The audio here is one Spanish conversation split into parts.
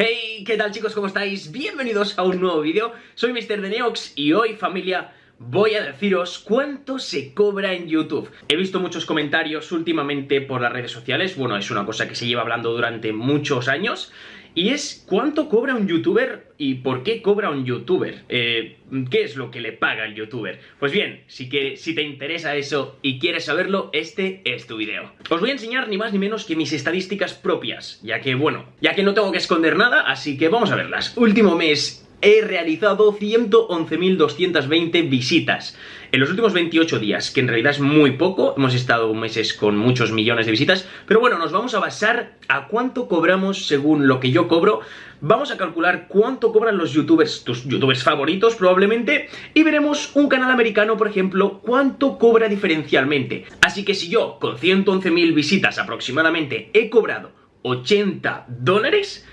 Hey, ¿qué tal chicos? ¿Cómo estáis? Bienvenidos a un nuevo vídeo. Soy Mr. Deneox y hoy, familia, voy a deciros cuánto se cobra en YouTube. He visto muchos comentarios últimamente por las redes sociales, bueno, es una cosa que se lleva hablando durante muchos años, y es cuánto cobra un youtuber y por qué cobra un youtuber. Eh, ¿Qué es lo que le paga el youtuber? Pues bien, si, que, si te interesa eso y quieres saberlo, este es tu video. Os voy a enseñar ni más ni menos que mis estadísticas propias, ya que, bueno, ya que no tengo que esconder nada, así que vamos a verlas. Último mes he realizado 111.220 visitas en los últimos 28 días, que en realidad es muy poco, hemos estado meses con muchos millones de visitas, pero bueno, nos vamos a basar a cuánto cobramos según lo que yo cobro, vamos a calcular cuánto cobran los youtubers, tus youtubers favoritos probablemente, y veremos un canal americano, por ejemplo, cuánto cobra diferencialmente. Así que si yo, con 111.000 visitas aproximadamente, he cobrado 80 dólares,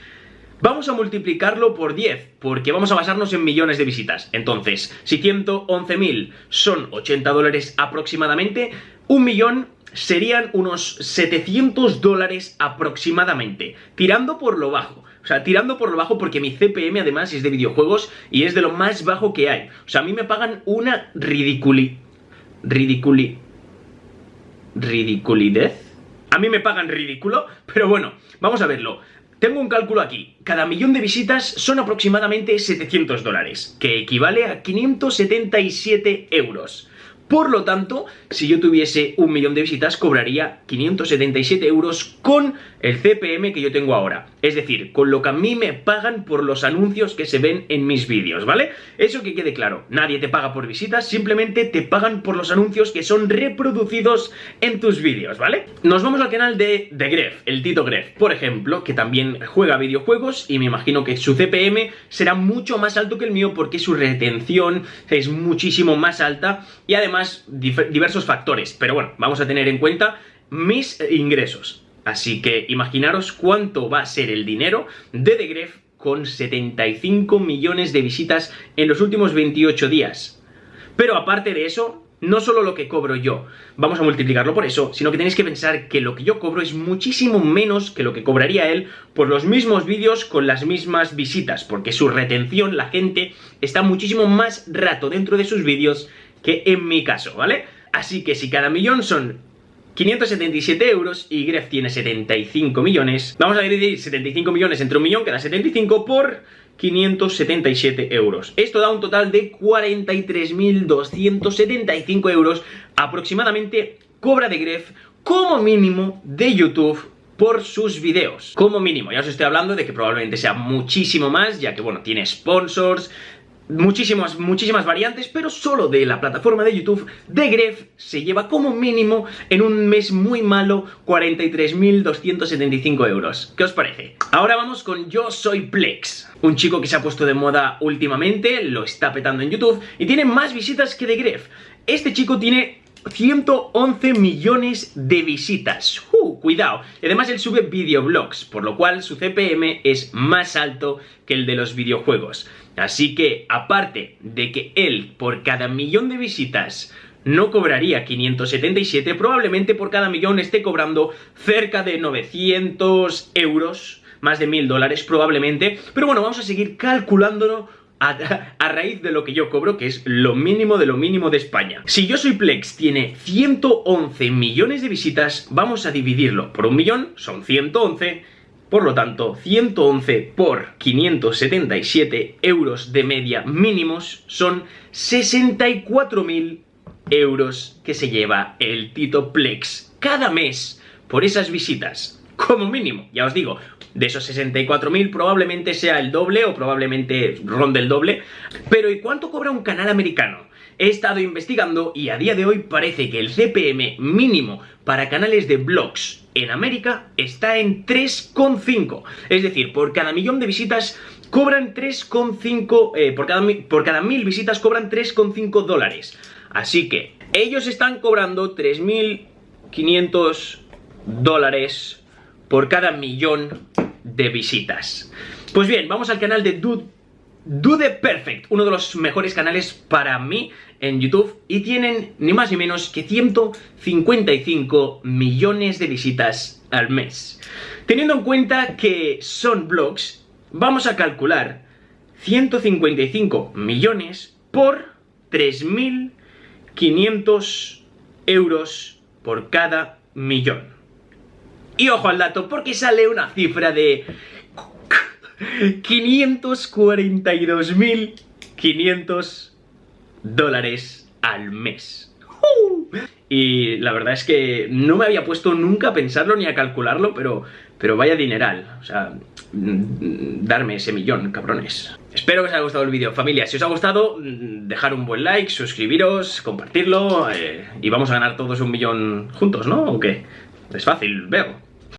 Vamos a multiplicarlo por 10, porque vamos a basarnos en millones de visitas. Entonces, si 111.000 son 80 dólares aproximadamente, un millón serían unos 700 dólares aproximadamente, tirando por lo bajo. O sea, tirando por lo bajo porque mi CPM además es de videojuegos y es de lo más bajo que hay. O sea, a mí me pagan una ridiculi... ridiculi... ridiculidez. A mí me pagan ridículo, pero bueno, vamos a verlo. Tengo un cálculo aquí. Cada millón de visitas son aproximadamente 700 dólares, que equivale a 577 euros. Por lo tanto, si yo tuviese un millón de visitas, cobraría 577 euros con el CPM que yo tengo ahora. Es decir, con lo que a mí me pagan por los anuncios que se ven en mis vídeos, ¿vale? Eso que quede claro, nadie te paga por visitas, simplemente te pagan por los anuncios que son reproducidos en tus vídeos, ¿vale? Nos vamos al canal de, de Gref, el Tito Gref, por ejemplo, que también juega videojuegos y me imagino que su CPM será mucho más alto que el mío porque su retención es muchísimo más alta y además diversos factores. Pero bueno, vamos a tener en cuenta mis ingresos. Así que imaginaros cuánto va a ser el dinero de The Gref con 75 millones de visitas en los últimos 28 días. Pero aparte de eso, no solo lo que cobro yo, vamos a multiplicarlo por eso, sino que tenéis que pensar que lo que yo cobro es muchísimo menos que lo que cobraría él por los mismos vídeos con las mismas visitas, porque su retención, la gente, está muchísimo más rato dentro de sus vídeos que en mi caso, ¿vale? Así que si cada millón son 577 euros y Gref tiene 75 millones. Vamos a dividir 75 millones entre un millón, que da 75 por 577 euros. Esto da un total de 43.275 euros aproximadamente cobra de Gref como mínimo de YouTube por sus videos. Como mínimo, ya os estoy hablando de que probablemente sea muchísimo más, ya que, bueno, tiene sponsors, muchísimas, muchísimas variantes, pero solo de la plataforma de YouTube de Gref se lleva como mínimo en un mes muy malo 43.275 euros. ¿Qué os parece? Ahora vamos con Yo Soy Plex, un chico que se ha puesto de moda últimamente, lo está petando en YouTube y tiene más visitas que de Gref. Este chico tiene 111 millones de visitas. Cuidado. Además él sube videoblogs, por lo cual su CPM es más alto que el de los videojuegos. Así que, aparte de que él, por cada millón de visitas, no cobraría 577, probablemente por cada millón esté cobrando cerca de 900 euros, más de 1000 dólares probablemente. Pero bueno, vamos a seguir calculándolo a, raíz de lo que yo cobro, que es lo mínimo de lo mínimo de España. Si Yo Soy Plex tiene 111 millones de visitas, vamos a dividirlo por un millón, son 111, por lo tanto, 111 por 577 euros de media mínimos son 64.000 euros que se lleva el Tito Plex cada mes por esas visitas como mínimo, ya os digo, de esos 64.000 probablemente sea el doble o probablemente ronde el doble. Pero ¿y cuánto cobra un canal americano? He estado investigando y a día de hoy parece que el CPM mínimo para canales de blogs en América está en 3,5. Es decir, por cada millón de visitas cobran 3,5... Eh, por, cada, por cada mil visitas cobran 3,5 dólares. Así que ellos están cobrando 3.500 dólares por cada millón de visitas. Pues bien, vamos al canal de Dude, Dude Perfect, uno de los mejores canales para mí en YouTube y tienen ni más ni menos que 155 millones de visitas al mes. Teniendo en cuenta que son blogs, vamos a calcular 155 millones por 3.500 euros por cada millón. Y ojo al dato, porque sale una cifra de 542.500 dólares al mes. Y la verdad es que no me había puesto nunca a pensarlo ni a calcularlo, pero, pero vaya dineral. O sea, mm, darme ese millón, cabrones. Espero que os haya gustado el vídeo, familia. Si os ha gustado, mm, dejar un buen like, suscribiros, compartirlo eh, y vamos a ganar todos un millón juntos, ¿no? ¿O qué? Es fácil, veo.